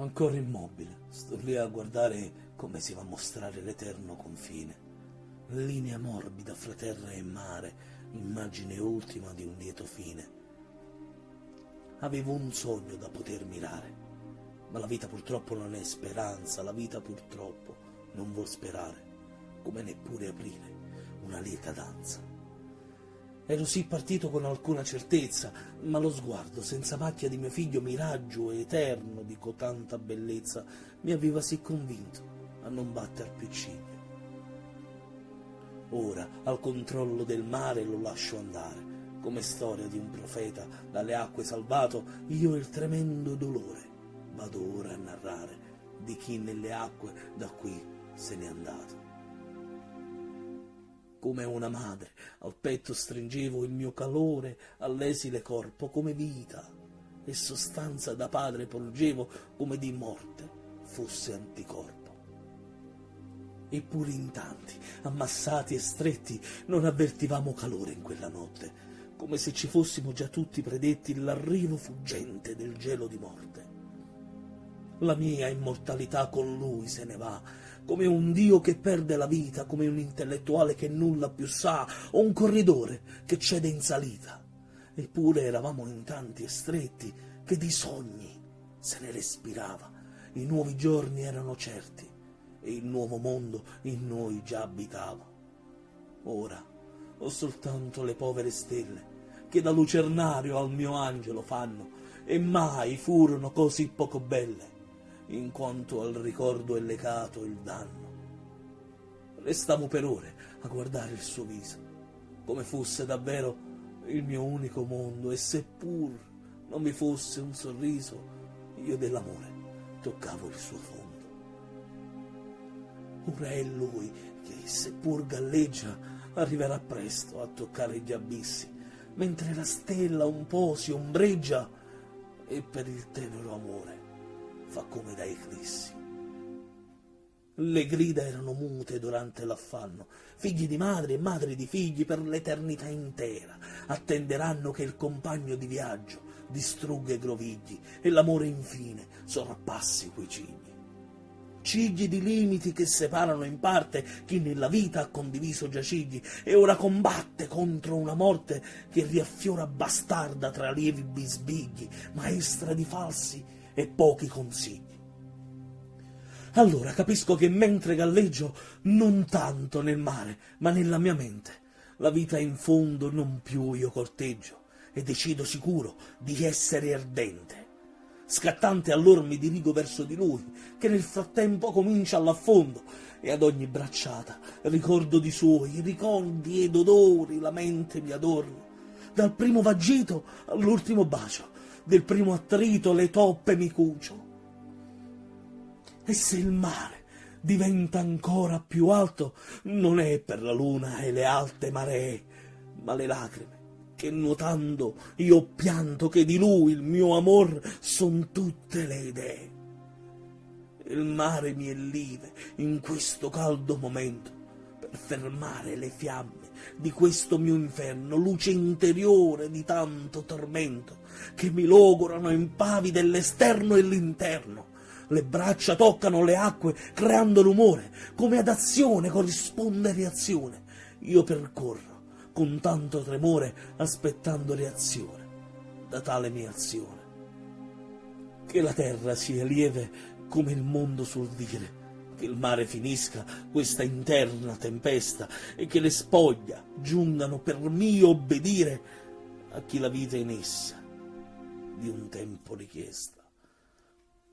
Ancora immobile, sto lì a guardare come si va a mostrare l'eterno confine. Linea morbida fra terra e mare, immagine ultima di un lieto fine. Avevo un sogno da poter mirare, ma la vita purtroppo non è speranza, la vita purtroppo non vuol sperare, come neppure aprire una lieta danza. Ero sì partito con alcuna certezza, ma lo sguardo senza macchia di mio figlio, miraggio eterno di cotanta bellezza, mi aveva sì convinto a non batter più ciglio. Ora, al controllo del mare, lo lascio andare, come storia di un profeta dalle acque salvato, io il tremendo dolore vado ora a narrare di chi nelle acque da qui se n'è andato come una madre, al petto stringevo il mio calore, all'esile corpo come vita, e sostanza da padre porgevo come di morte fosse anticorpo. Eppure in tanti, ammassati e stretti, non avvertivamo calore in quella notte, come se ci fossimo già tutti predetti l'arrivo fuggente del gelo di morte. La mia immortalità con lui se ne va, come un dio che perde la vita, come un intellettuale che nulla più sa, o un corridore che cede in salita. Eppure eravamo in tanti e stretti che di sogni se ne respirava. I nuovi giorni erano certi e il nuovo mondo in noi già abitava. Ora ho soltanto le povere stelle che da lucernario al mio angelo fanno e mai furono così poco belle in quanto al ricordo è legato il danno. Restavo per ore a guardare il suo viso, come fosse davvero il mio unico mondo, e seppur non vi fosse un sorriso, io dell'amore toccavo il suo fondo. Ora è lui che, seppur galleggia, arriverà presto a toccare gli abissi, mentre la stella un po' si ombreggia e per il tenero amore fa come da eclissi. Le grida erano mute durante l'affanno, figli di madri e madri di figli per l'eternità intera, attenderanno che il compagno di viaggio distrugga i grovigli e l'amore infine sorpassi quei cigli. Cigli di limiti che separano in parte chi nella vita ha condiviso già cigli e ora combatte contro una morte che riaffiora bastarda tra lievi bisbigli, maestra di falsi e pochi consigli. Allora capisco che mentre galleggio, non tanto nel mare, ma nella mia mente, la vita in fondo non più io corteggio e decido sicuro di essere ardente. Scattante allora mi dirigo verso di lui, che nel frattempo comincia all'affondo, e ad ogni bracciata ricordo di suoi ricordi ed odori la mente mi adorno, dal primo vagito all'ultimo bacio, del primo attrito le toppe mi cucio. E se il mare diventa ancora più alto, non è per la luna e le alte maree, ma le lacrime che nuotando io pianto che di lui il mio amor son tutte le idee. Il mare mi ellive in questo caldo momento per fermare le fiamme di questo mio inferno, luce interiore di tanto tormento, che mi logorano impavi dell'esterno e l'interno. Le braccia toccano le acque creando rumore, come ad azione corrisponde reazione. Io percorro con tanto tremore aspettando reazione da tale mia azione. Che la terra sia lieve come il mondo sul dire, che il mare finisca questa interna tempesta e che le spoglia giungano per mio obbedire a chi la vita in essa di un tempo richiesta.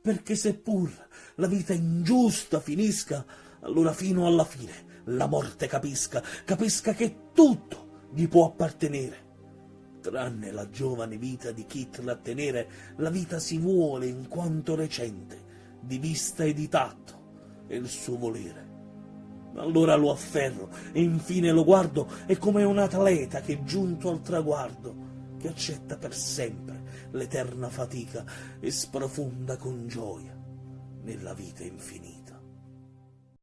Perché seppur la vita ingiusta finisca, allora fino alla fine la morte capisca, capisca che tutto gli può appartenere. Tranne la giovane vita di chi trattenere, la vita si vuole in quanto recente, di vista e di tatto, e il suo volere. Allora lo afferro e infine lo guardo è come un atleta che giunto al traguardo, che accetta per sempre l'eterna fatica e sprofonda con gioia nella vita infinita.